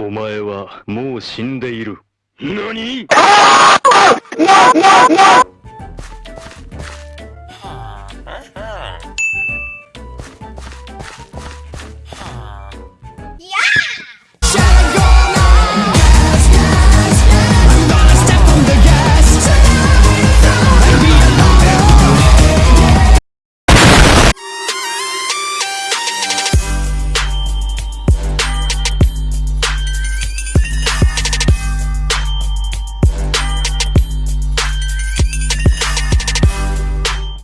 お前はもう死んでいる。何？